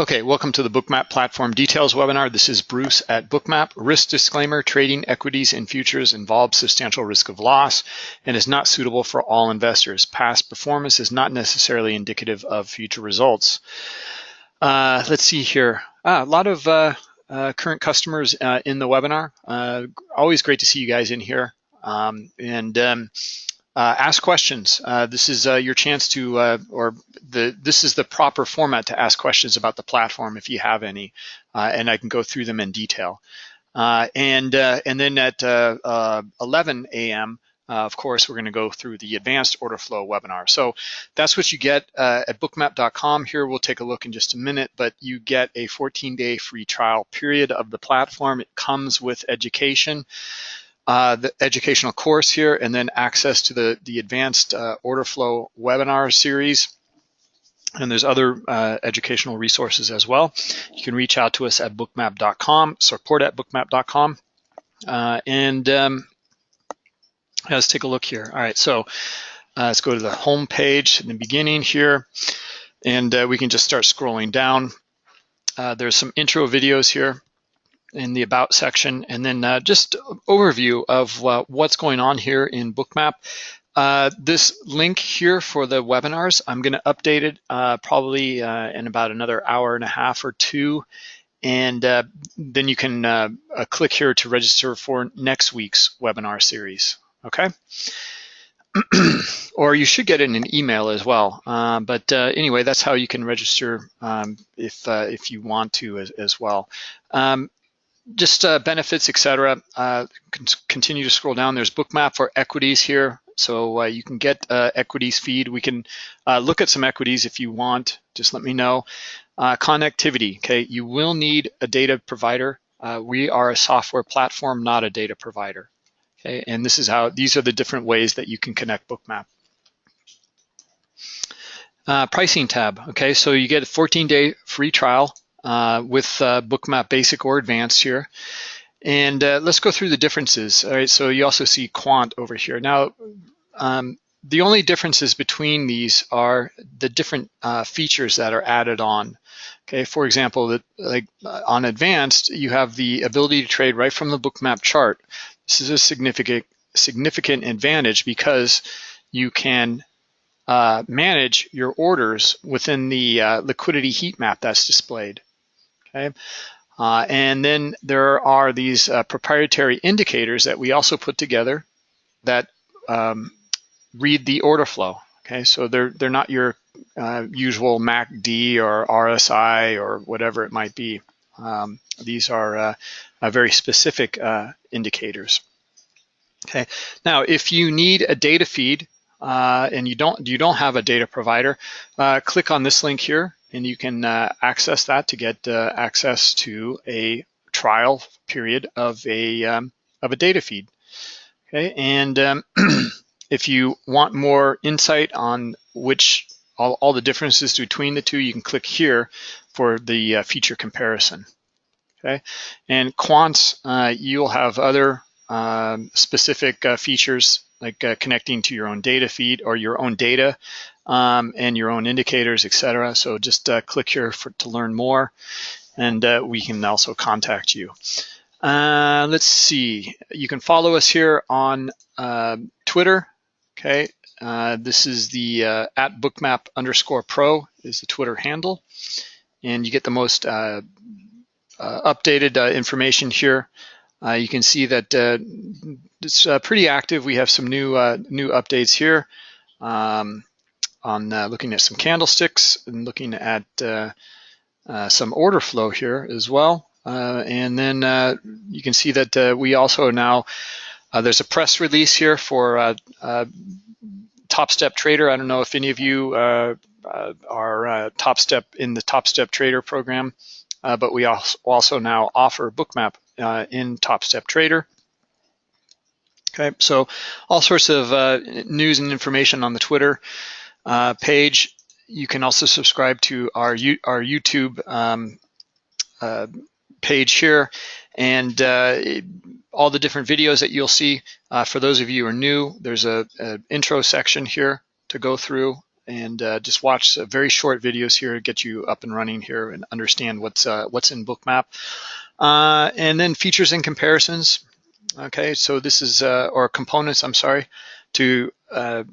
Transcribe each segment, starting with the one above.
Okay, welcome to the Bookmap Platform Details webinar. This is Bruce at Bookmap. Risk disclaimer, trading equities and futures involves substantial risk of loss and is not suitable for all investors. Past performance is not necessarily indicative of future results. Uh, let's see here. Ah, a lot of uh, uh, current customers uh, in the webinar. Uh, always great to see you guys in here. Um, and um, uh, ask questions. Uh, this is uh, your chance to, uh, or the this is the proper format to ask questions about the platform if you have any, uh, and I can go through them in detail. Uh, and and then at 11 a.m. of course, we're going to go through the advanced order flow webinar. So that's what you get at bookmap.com. Here we'll take a look in just a minute, but you get a 14-day free trial period of the platform. It comes with education uh, the educational course here, and then access to the, the advanced uh, order flow webinar series. And there's other uh, educational resources as well. You can reach out to us at bookmap.com, support at bookmap.com. Uh, and um, let's take a look here. All right, so uh, let's go to the home page in the beginning here, and uh, we can just start scrolling down. there's some intro videos here in the About section, and then uh, just overview of uh, what's going on here in Bookmap. Uh, this link here for the webinars, I'm going to update it uh, probably uh, in about another hour and a half or two, and uh, then you can click here to register for next week's webinar series, okay? or you should get in an email as well. Uh, but uh, anyway, that's how you can register um, if uh, if you want to as, as well. Um, just uh, benefits, etc. Uh, continue to scroll down. There's bookmap for equities here. So uh, you can get uh, equities feed. We can uh, look at some equities if you want. Just let me know. Uh, connectivity, okay? You will need a data provider. we are a software platform, not a data provider. Okay, and this is how, these are the different ways that you can connect bookmap. pricing tab, okay? So you get a 14 day free trial uh, with uh, Bookmap Basic or Advanced here. And uh, let's go through the differences. All right, so you also see Quant over here. Now, um, the only differences between these are the different uh, features that are added on. Okay, for example, that like uh, on Advanced, you have the ability to trade right from the Bookmap chart. This is a significant significant advantage because you can uh, manage your orders within the uh, liquidity heat map that's displayed okay? Uh, and then there are these uh, proprietary indicators that we also put together that um, read the order flow, okay? So they're, they're not your uh, usual MACD or RSI or whatever it might be. Um, these are uh, very specific uh, indicators. Okay, now if you need a data feed uh, and you don't you don't have a data provider, click on this link here and you can uh, access that to get uh, access to a trial period of a um, of a data feed. Okay, and um, if you want more insight on which all, all, the differences between the two, you can click here for the uh, feature comparison. Okay, and quants, uh, you'll have other um, specific uh, features like uh, connecting to your own data feed or your own data um, and your own indicators, etc. So just uh, click here for, to learn more, and uh, we can also contact you. Uh, let's see. You can follow us here on uh, Twitter. Okay, uh, this is the at bookmap underscore pro is the Twitter handle, and you get the most updated information here. You can see that it's pretty active. We have some new new updates here. Um, on uh, looking at some candlesticks and looking at uh, uh, some order flow here as well. Uh, and then uh, you can see that uh, we also now, there's a press release here for Top Step Trader. I don't know if any of you are Top Step in the Top Step Trader program, but we also now offer Bookmap in Top Step Trader. Okay, so all sorts of news and information on the Twitter uh, page. You can also subscribe to our, our YouTube um, uh, page here and uh, all the different videos that you'll see. Uh, for those of you who are new, there's a, a intro section here to go through and uh, just watch very short videos here to get you up and running here and understand what's uh, what's in Bookmap. Uh, and then features and comparisons. Okay, so this is, uh, or components, I'm sorry, to uh,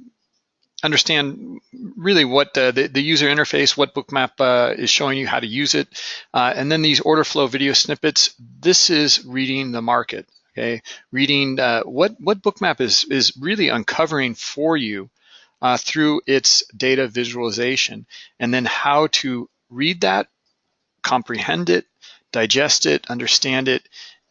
understand really what the, the, user interface, what Bookmap uh, is showing you how to use it. Uh, and then these order flow video snippets, this is reading the market, okay? Reading uh, what, what Bookmap is, is really uncovering for you uh, through its data visualization, and then how to read that, comprehend it, digest it, understand it,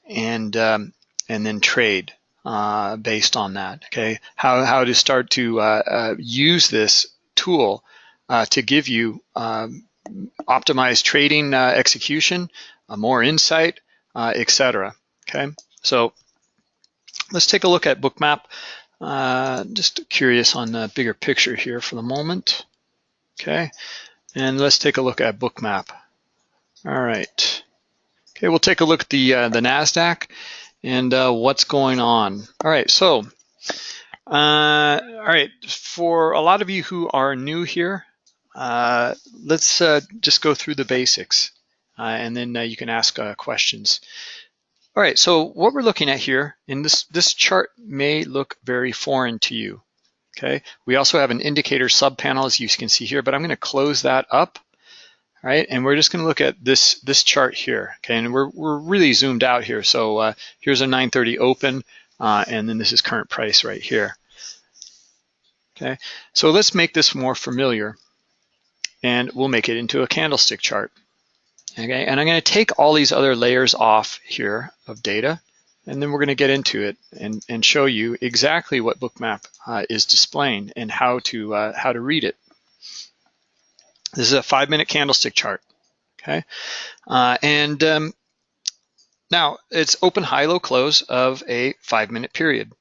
and, um, and then trade uh, based on that, okay? How, how to start to uh, uh, use this tool uh, to give you um, optimized trading uh, execution, uh, more insight, etc. okay? So let's take a look at Bookmap. just curious on the bigger picture here for the moment, okay? And let's take a look at Bookmap. All right. Okay, we'll take a look at the, the NASDAQ and uh, what's going on. All right, so, uh, all right, for a lot of you who are new here, uh, let's uh, just go through the basics uh, and then uh, you can ask questions. All right, so what we're looking at here, in this, this chart may look very foreign to you, okay? We also have an indicator subpanel as you can see here, but I'm gonna close that up right? And we're just going to look at this this chart here, okay? And we're we're really zoomed out here. So uh, here's a 930 open, uh, and then this is current price right here. Okay, so let's make this more familiar, and we'll make it into a candlestick chart. Okay, and I'm going to take all these other layers off here of data, and then we're going to get into it and and show you exactly what Bookmap uh, is displaying and how to uh, how to read it. This is a five minute candlestick chart, okay? Uh, and um, now it's open, high, low, close of a five minute period.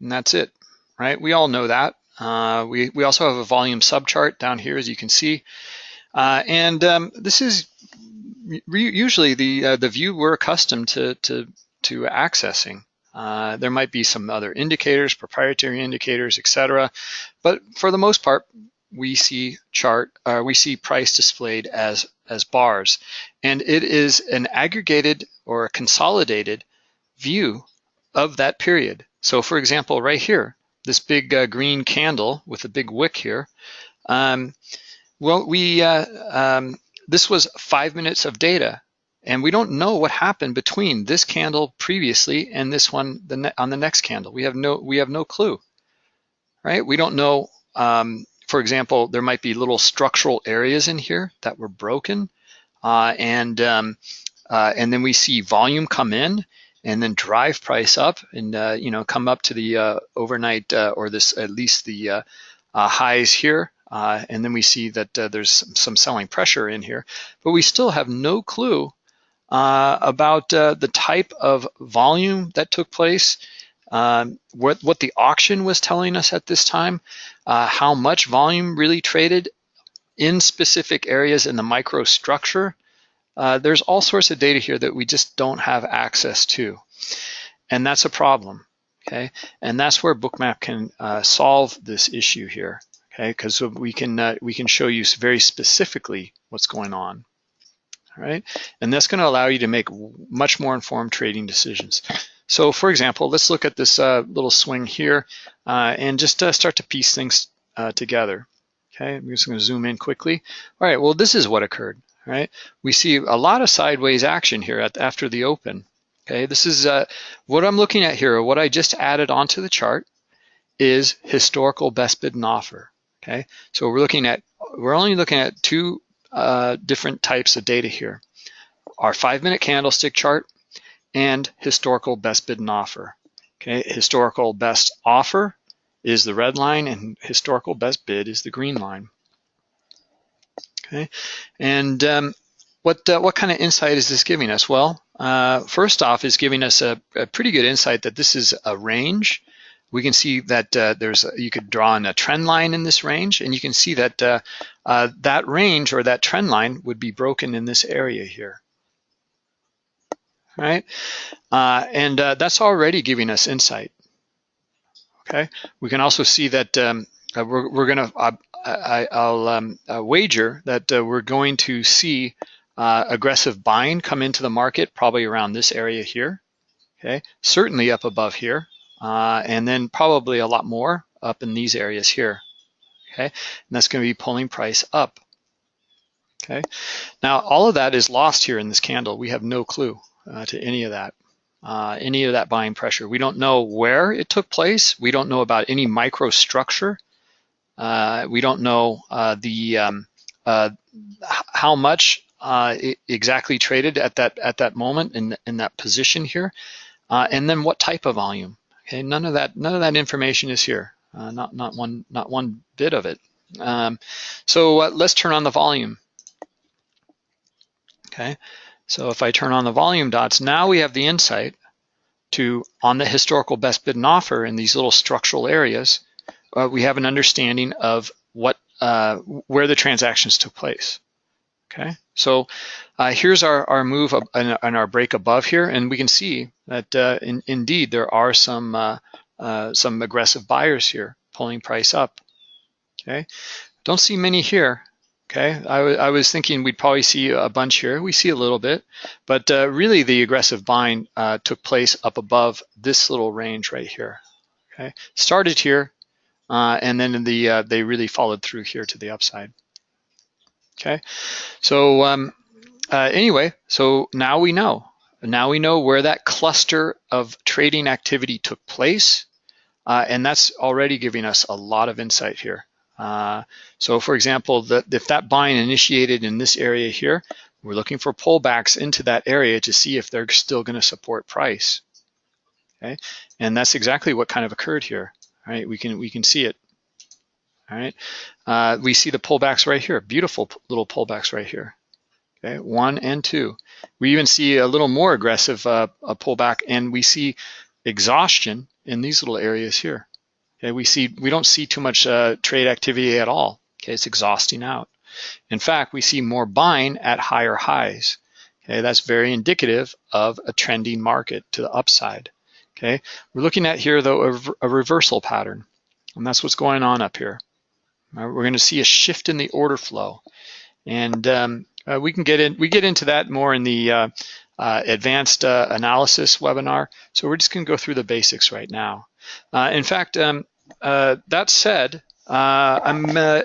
And that's it, right? We all know that. Uh, we, we also have a volume subchart down here, as you can see. Uh, and um, this is usually the uh, the view we're accustomed to, to, to accessing. Uh, there might be some other indicators, proprietary indicators, etc. But for the most part, we see chart, uh, we see price displayed as, as bars. And it is an aggregated or a consolidated view of that period. So for example, right here, this big uh, green candle with a big wick here, um, well, we uh, um, this was five minutes of data, and we don't know what happened between this candle previously and this one the on the next candle. We have no we have no clue, right? We don't know um, for example, there might be little structural areas in here that were broken. Uh, and, um, uh, and then we see volume come in and then drive price up and, uh, you know, come up to the uh, overnight uh, or this at least the uh, highs here. and then we see that there's some selling pressure in here, but we still have no clue about the type of volume that took place um, what, what the auction was telling us at this time, uh, how much volume really traded in specific areas in the microstructure. Uh, there's all sorts of data here that we just don't have access to. And that's a problem, okay? And that's where Bookmap can uh, solve this issue here, okay? Because we can uh, we can show you very specifically what's going on, all right? And that's gonna allow you to make much more informed trading decisions. So for example, let's look at this uh, little swing here uh, and just uh, start to piece things uh, together. Okay, I'm just gonna zoom in quickly. All right, well, this is what occurred, right? We see a lot of sideways action here at, after the open. Okay, this is uh, what I'm looking at here, what I just added onto the chart is historical best bid and offer. Okay, so we're looking at, we're only looking at two uh, different types of data here. Our five minute candlestick chart and historical best bid and offer. Okay, historical best offer is the red line and historical best bid is the green line. Okay, and um, what uh, what kind of insight is this giving us? Well, uh, first off, is giving us a, a, pretty good insight that this is a range. We can see that uh, there's a, you could draw in a trend line in this range, and you can see that uh, uh, that range or that trend line would be broken in this area here right? Uh, and uh, that's already giving us insight. Okay, we can also see that um, uh, we're, we're gonna, uh, I, will um, uh, wager that we're going to see aggressive buying come into the market probably around this area here, okay? Certainly up above here, and then probably a lot more up in these areas here, okay? And that's gonna be pulling price up, okay? Now, all of that is lost here in this candle. We have no clue uh, to any of that. Uh, any of that buying pressure. We don't know where it took place. We don't know about any microstructure. Uh, we don't know uh, the um, uh, how much uh, exactly traded at that at that moment in in that position here, and then what type of volume. Okay, none of that none of that information is here. not not one not one bit of it. Um, so let's turn on the volume. Okay, so if I turn on the volume dots, now we have the insight to, on the historical best bid and offer in these little structural areas, uh, we have an understanding of what uh, where the transactions took place. Okay, so uh, here's our, our move and our break above here, and we can see that uh, in, indeed there are some uh, uh, some aggressive buyers here pulling price up. Okay, don't see many here. Okay, I, I was thinking we'd probably see a bunch here. We see a little bit, but uh, really the aggressive buying uh, took place up above this little range right here. Okay, started here, uh, and then the uh, they really followed through here to the upside. Okay, so um, uh, anyway, so now we know. Now we know where that cluster of trading activity took place, uh, and that's already giving us a lot of insight here. Uh, so for example, the, if that buying initiated in this area here, we're looking for pullbacks into that area to see if they're still gonna support price. Okay, and that's exactly what kind of occurred here. All right, we can, we can see it. All right, uh, we see the pullbacks right here, beautiful little pullbacks right here. Okay, one and two. We even see a little more aggressive uh, pullback and we see exhaustion in these little areas here. Okay, we see we don't see too much uh, trade activity at all. Okay, it's exhausting out. In fact, we see more buying at higher highs. Okay, that's very indicative of a trending market to the upside. Okay, we're looking at here though a, a reversal pattern, and that's what's going on up here. Right, we're going to see a shift in the order flow, and um, uh, we can get in. We get into that more in the uh, uh, advanced uh, analysis webinar. So we're just going to go through the basics right now. Uh, in fact, um, uh, that said, uh, I'm, uh,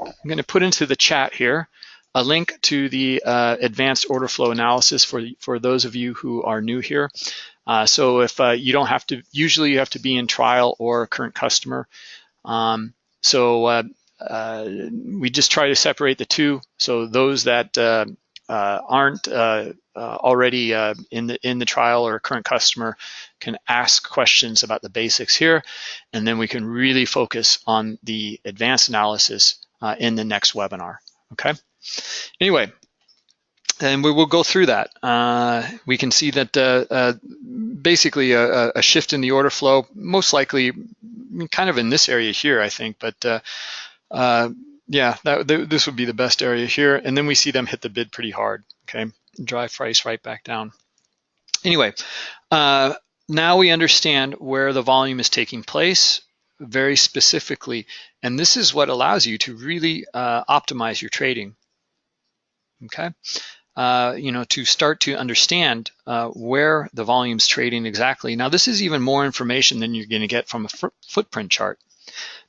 I'm going to put into the chat here a link to the uh, advanced order flow analysis for, for those of you who are new here. Uh, so if you don't have to, usually you have to be in trial or current customer. Um, so we just try to separate the two. So those that aren't uh, already uh, in the in the trial or a current customer can ask questions about the basics here, and then we can really focus on the advanced analysis uh, in the next webinar. Okay. Anyway, and we will go through that. Uh, we can see that uh, uh, basically a, a, shift in the order flow, most likely kind of in this area here, I think, but yeah, that, th this would be the best area here. And then we see them hit the bid pretty hard, okay? drive price right back down. Anyway, uh, now we understand where the volume is taking place very specifically, and this is what allows you to really uh, optimize your trading. Okay, uh, you know, to start to understand uh, where the volume's trading exactly. Now, this is even more information than you're going to get from a footprint chart,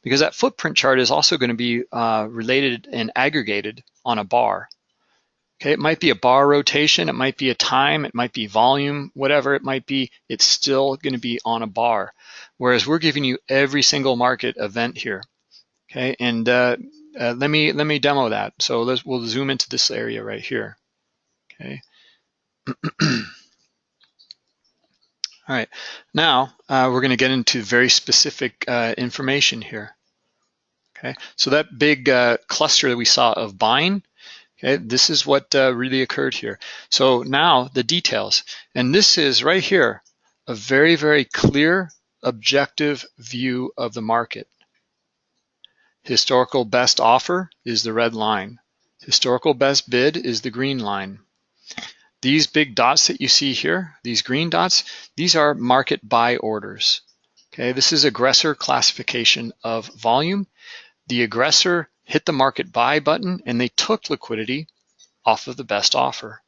because that footprint chart is also going to be uh, related and aggregated on a bar. Okay, it might be a bar rotation, it might be a time, it might be volume, whatever it might be, it's still going to be on a bar. Whereas we're giving you every single market event here. Okay, and uh, uh, let me let me demo that. So let's we'll zoom into this area right here. Okay. All right, now uh, we're going to get into very specific uh, information here. Okay, so that big uh, cluster that we saw of buying, Okay, this is what uh, really occurred here. So now the details, and this is right here, a very, very clear, objective view of the market. Historical best offer is the red line. Historical best bid is the green line. These big dots that you see here, these green dots, these are market buy orders. Okay, this is aggressor classification of volume. The aggressor hit the market buy button and they took liquidity off of the best offer.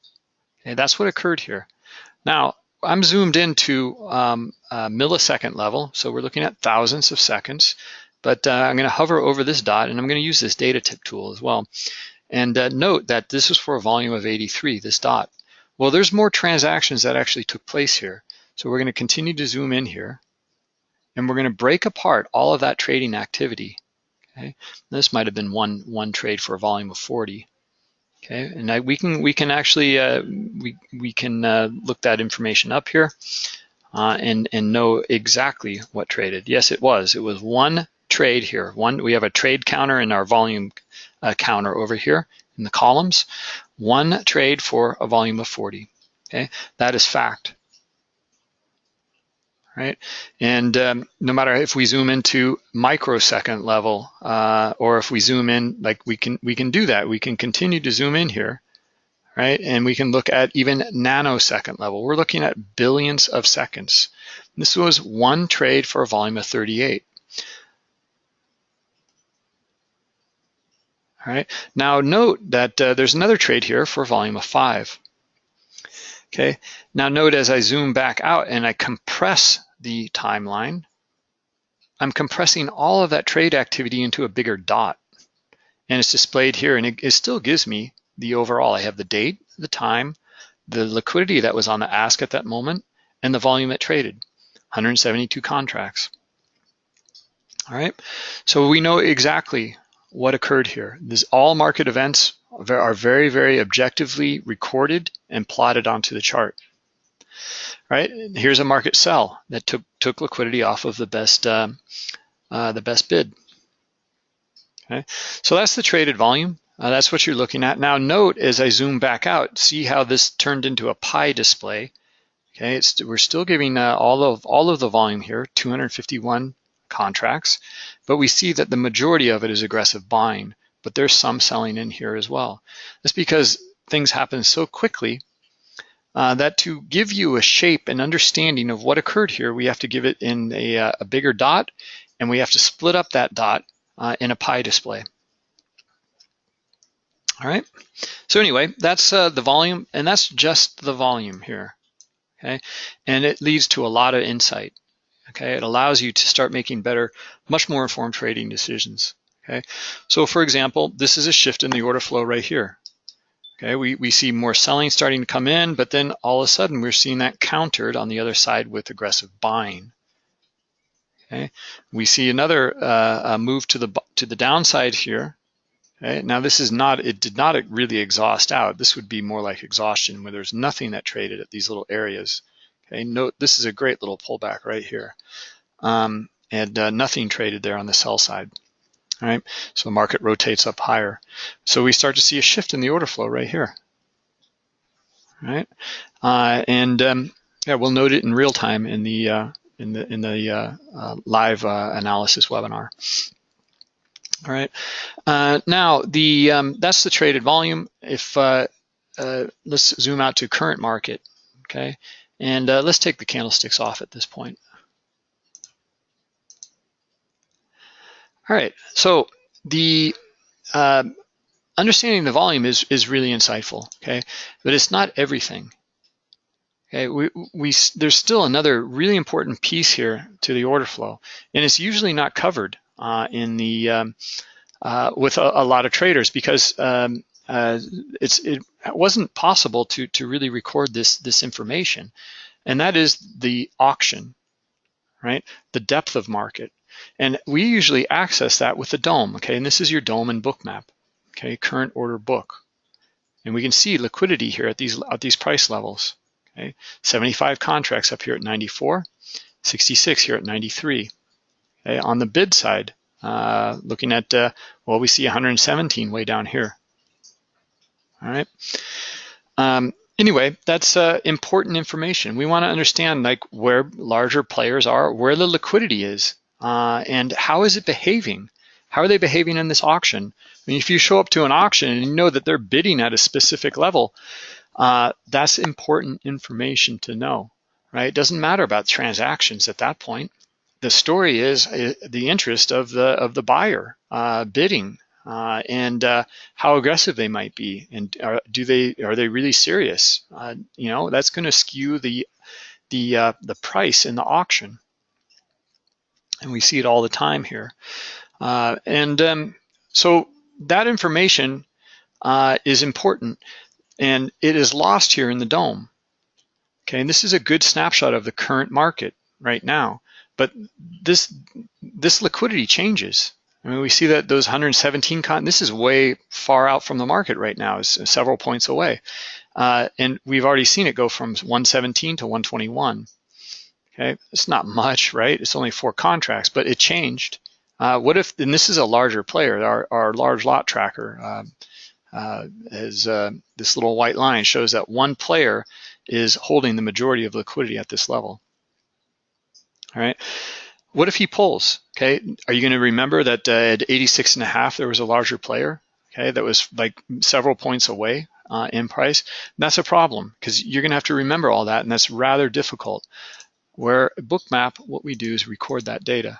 Okay, that's what occurred here. Now, I'm zoomed into um, millisecond level, so we're looking at thousands of seconds, but uh, I'm gonna hover over this dot and I'm gonna use this data tip tool as well. And uh, note that this is for a volume of 83, this dot. Well, there's more transactions that actually took place here. So we're gonna continue to zoom in here and we're gonna break apart all of that trading activity. Okay, this might have been one, one trade for a volume of 40. Okay, and I, we can we can actually uh, we we can uh, look that information up here uh, and and know exactly what traded. Yes, it was. It was one trade here. One we have a trade counter in our volume uh, counter over here in the columns. One trade for a volume of 40. Okay, that is fact right? And um, no matter if we zoom into microsecond level, uh, or if we zoom in, like we can we can do that. We can continue to zoom in here, right? And we can look at even nanosecond level. We're looking at billions of seconds. This was one trade for a volume of 38. Now note that uh, there's another trade here for volume of five. Okay, now note as I zoom back out and I compress the timeline, I'm compressing all of that trade activity into a bigger dot. And it's displayed here and it, it still gives me the overall. I have the date, the time, the liquidity that was on the ask at that moment, and the volume it traded, 172 contracts. All right, so we know exactly what occurred here. This all market events are very, very objectively recorded and plotted onto the chart. Right here's a market sell that took took liquidity off of the best uh, uh, the best bid. Okay, so that's the traded volume. Uh, that's what you're looking at. Now note as I zoom back out, see how this turned into a pie display. Okay, it's, we're still giving uh, all of all of the volume here, 251 contracts, but we see that the majority of it is aggressive buying but there's some selling in here as well. That's because things happen so quickly uh, that to give you a shape and understanding of what occurred here, we have to give it in a, uh, a bigger dot and we have to split up that dot uh, in a pie display. All right, so anyway, that's uh, the volume and that's just the volume here, okay? And it leads to a lot of insight, okay? It allows you to start making better, much more informed trading decisions. Okay, so for example, this is a shift in the order flow right here. Okay, we, we see more selling starting to come in, but then all of a sudden we're seeing that countered on the other side with aggressive buying. Okay, we see another uh, move to the to the downside here. Okay, now this is not it did not really exhaust out. This would be more like exhaustion where there's nothing that traded at these little areas. Okay, note this is a great little pullback right here, um, and uh, nothing traded there on the sell side right? So the market rotates up higher. So we start to see a shift in the order flow right here, right? Uh, and um, yeah, we'll note it in real time in the uh, in the in the uh, uh live uh, analysis webinar. All right. Now the um, that's the traded volume. If let's zoom out to current market, okay, and let's take the candlesticks off at this point. All right, so the uh, understanding the volume is, is really insightful, okay? But it's not everything. Okay, we, we, there's still another really important piece here to the order flow, and it's usually not covered uh, in the um, uh, with a, a, lot of traders because um, uh, it wasn't possible to to really record this this information, and that is the auction, right? The depth of market. And we usually access that with the DOM, okay? And this is your DOM and Bookmap, okay? Current order book. And we can see liquidity here at these, at these price levels, okay? 75 contracts up here at 94, 66 here at 93. Okay? On the bid side, uh, looking at, uh, well, we see 117 way down here. All right. Um, anyway, that's uh, important information. We want to understand like where larger players are, where the liquidity is, uh, and how is it behaving? How are they behaving in this auction? I mean, if you show up to an auction and you know that they're bidding at a specific level, uh, that's important information to know, right? It doesn't matter about transactions at that point. the story is uh, the interest of the of the buyer uh, bidding uh, and uh, how aggressive they might be, and are, do they are they really serious? Uh, you know, that's going to skew the the uh, the price in the auction, and we see it all the time here. Uh, and um, so that information uh, is important, and it is lost here in the DOM. Okay, and this is a good snapshot of the current market right now. But this this liquidity changes. I mean, we see that those 117 con, this is way far out from the market right now, is several points away. Uh, and we've already seen it go from 117 to 121. Okay, it's not much, right? It's only four contracts, but it changed. Uh, what if, and this is a larger player, our, our large lot tracker uh, uh, is uh, this little white line shows that one player is holding the majority of liquidity at this level. All right. What if he pulls? Okay, are you going to remember that uh, at 86 and a half there was a larger player? Okay, that was like several points away uh, in price. And that's a problem because you're going to have to remember all that, and that's rather difficult. Where Bookmap, what we do is record that data.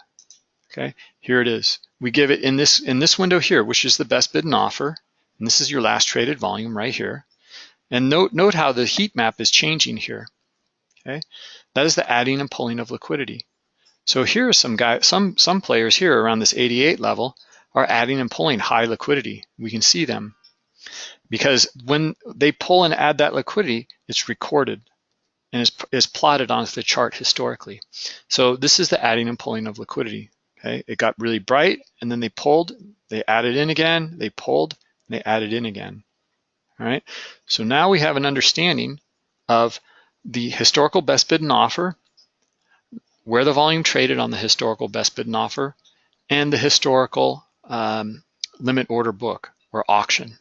Okay, here it is. We give it in this in this window here, which is the best bid and offer, and this is your last traded volume right here. And note note how the heat map is changing here. Okay, that is the adding and pulling of liquidity. So here are some guys, some some players here around this 88 level are adding and pulling high liquidity. We can see them because when they pull and add that liquidity, it's recorded and is, is plotted onto the chart historically. So this is the adding and pulling of liquidity. Okay, it got really bright and then they pulled, they added in again, they pulled, they added in again. All right, so now we have an understanding of the historical best bid and offer where the volume traded on the historical best bid and offer, and the historical um, limit order book or auction,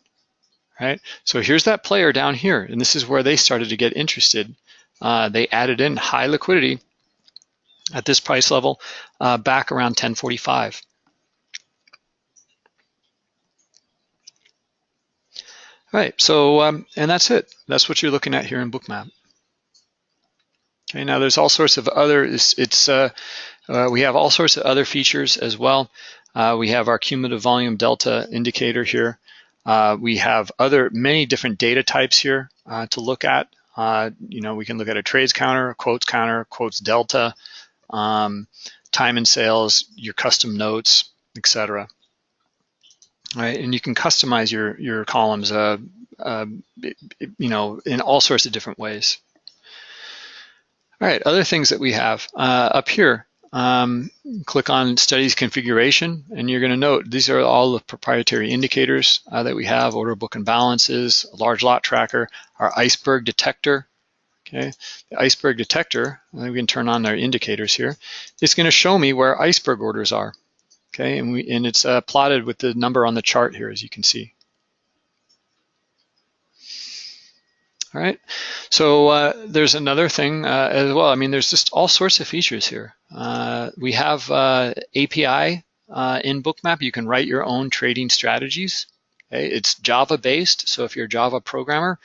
right? So here's that player down here, and this is where they started to get interested. Uh, they added in high liquidity at this price level uh, back around 1045. All right, so, um, and that's it. That's what you're looking at here in Bookmap. Okay, now there's all sorts of other, it's, it's uh, uh, we have all sorts of other features as well. Uh, we have our cumulative volume delta indicator here. Uh, we have other, many different data types here uh, to look at. Uh, you know, we can look at a trades counter, a quotes counter, quotes delta, um, time and sales, your custom notes, etc. Right, and you can customize your your columns, you know, in all sorts of different ways. All right, other things that we have uh, up here, um, click on studies configuration and you're gonna note these are all the proprietary indicators uh, that we have, order book imbalances, large lot tracker, our iceberg detector, okay? The iceberg detector, we can turn on our indicators here. It's gonna show me where iceberg orders are, okay? And, we, and it's uh, plotted with the number on the chart here, as you can see. All right, so uh, there's another thing uh, as well. I mean, there's just all sorts of features here. Uh, we have uh, API uh, in Bookmap. You can write your own trading strategies. Okay? It's Java based, so if you're a Java programmer,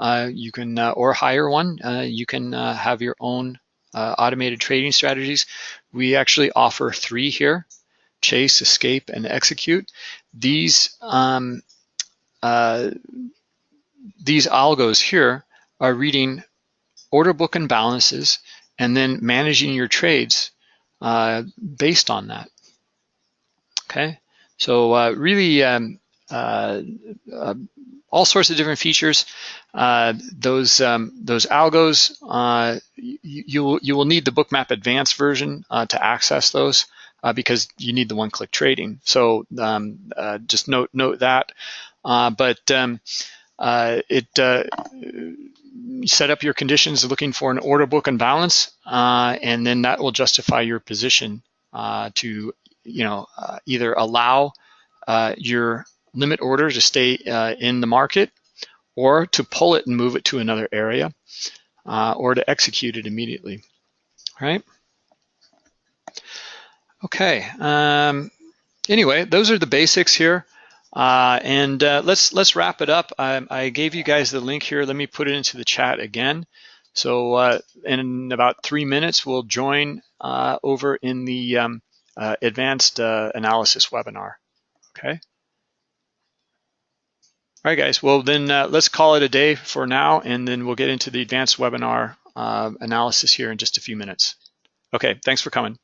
uh, you can or hire one. you can have your own automated trading strategies. We actually offer three here: chase, escape, and execute. These um, these algos here are reading order book imbalances and then managing your trades uh, based on that. Okay, so uh, really um, uh, uh all sorts of different features. Uh, those um, those algos, uh, you, you, will, need the Bookmap Advanced version to access those because you need the one-click trading. So um, just note note that. but um, uh, it uh, set up your conditions looking for an order book imbalance, uh, and then that will justify your position uh, to, you know, uh, either allow uh, your limit order to stay in the market, or to pull it and move it to another area, or to execute it immediately. All right. Okay. Um, anyway, those are the basics here. Uh, and uh, let's let's wrap it up. I, I, gave you guys the link here. Let me put it into the chat again. So uh, in about three minutes, we'll join uh, over in the um, uh, advanced uh, analysis webinar, okay? All right, guys, well then let's call it a day for now, and then we'll get into the advanced webinar analysis here in just a few minutes. Okay, thanks for coming.